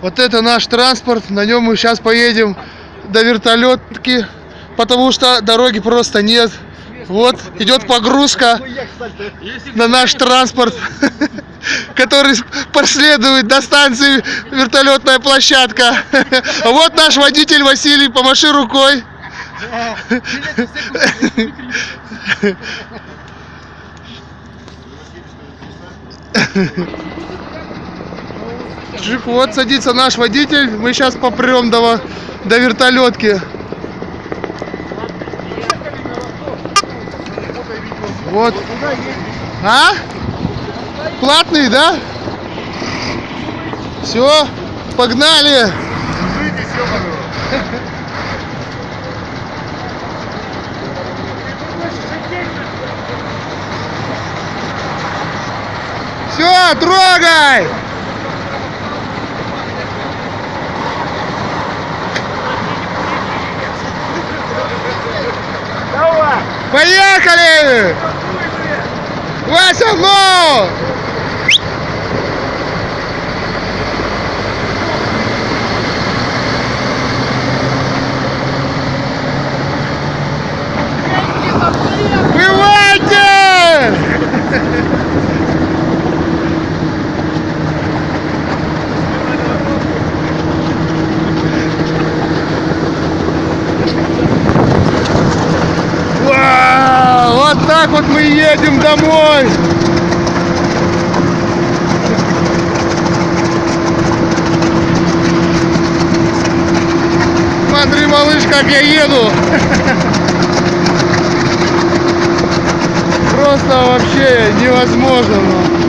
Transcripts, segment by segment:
Вот это наш транспорт, на нем мы сейчас поедем до вертолетки, потому что дороги просто нет. Вот идет погрузка на наш транспорт, который проследует до станции вертолетная площадка. Вот наш водитель Василий, помаши рукой. Чик, Вот садится наш водитель, мы сейчас попрем до, до вертолетки. Вот. А? Платный, да? Все, погнали. Все, трогай! Поехали! Вася, ну! Плывайте! Вау! Вот так вот мы едем домой! Смотри, малыш, как я еду! Просто вообще невозможно.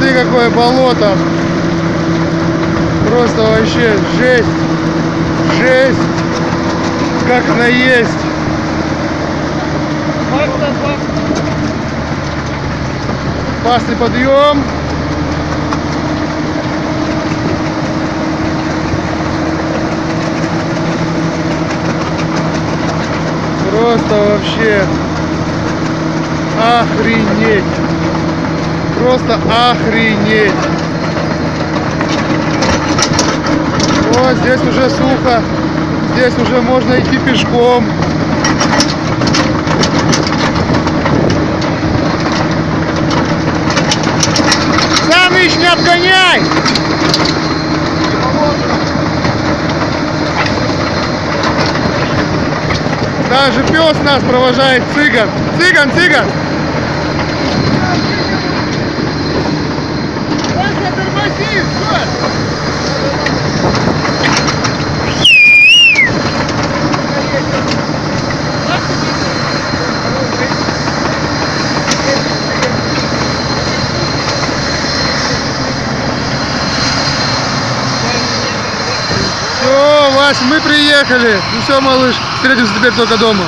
Смотри, какое болото. Просто вообще жесть. Жесть. Как наесть. Пасный подъем. Просто вообще охренеть. Просто охренеть. Вот здесь уже сухо. Здесь уже можно идти пешком. Саныч, не обгоняй! Даже пес нас провожает, цыган. Цыган, цыган! Тормози! Все, Вась, мы приехали. Ну все, малыш, встретимся теперь только дома.